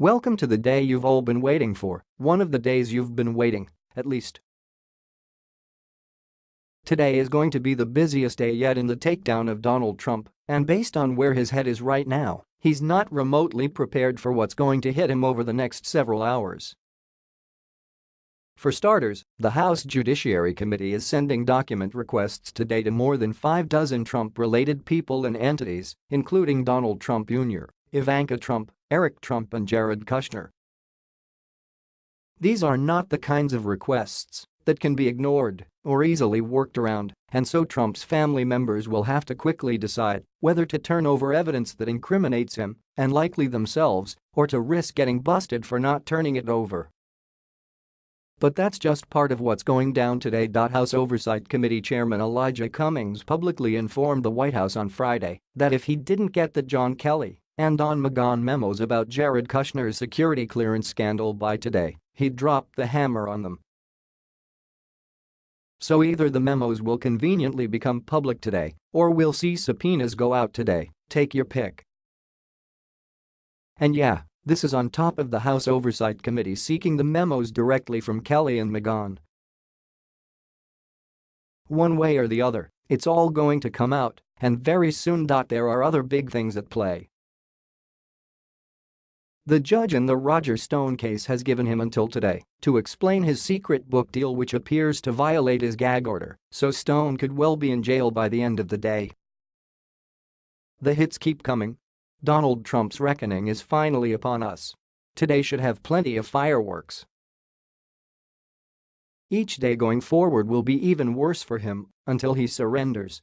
Welcome to the day you've all been waiting for, one of the days you've been waiting, at least. Today is going to be the busiest day yet in the takedown of Donald Trump, and based on where his head is right now, he's not remotely prepared for what's going to hit him over the next several hours. For starters, the House Judiciary Committee is sending document requests today to more than five dozen Trump-related people and entities, including Donald Trump Jr., Ivanka Trump, Eric Trump and Jared Kushner. These are not the kinds of requests that can be ignored or easily worked around, and so Trump's family members will have to quickly decide whether to turn over evidence that incriminates him, and likely themselves, or to risk getting busted for not turning it over. But that's just part of what's going down today. House Oversight Committee Chairman Elijah Cummings publicly informed the White House on Friday that if he didn't get the John Kelly and Don McGahn memos about Jared Kushner's security clearance scandal by today, he'd drop the hammer on them. So either the memos will conveniently become public today, or we'll see subpoenas go out today, take your pick. And yeah, this is on top of the House Oversight Committee seeking the memos directly from Kelly and McGahn. One way or the other, it's all going to come out, and very soon. There are other big things at play. The judge in the Roger Stone case has given him until today to explain his secret book deal which appears to violate his gag order, so Stone could well be in jail by the end of the day. The hits keep coming. Donald Trump's reckoning is finally upon us. Today should have plenty of fireworks. Each day going forward will be even worse for him until he surrenders